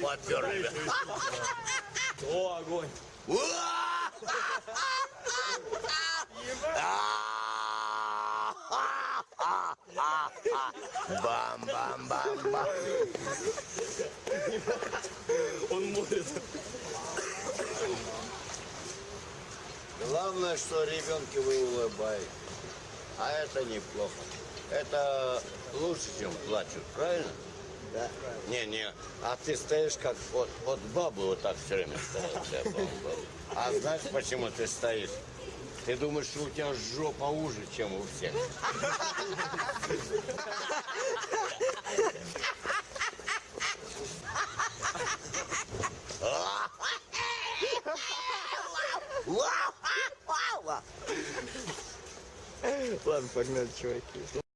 подперли. О, огонь. Бам-бам-бам-бам. Он может. Главное, что ребенки вы улыбаетесь. А это неплохо. Это лучше, чем плачут, правильно? Да. Не, не. А ты стоишь как вот, вот бабы вот так все время стоят. А знаешь, почему ты стоишь? Ты думаешь, что у тебя жопа уже, чем у всех. Ладно, погнали, чуваки.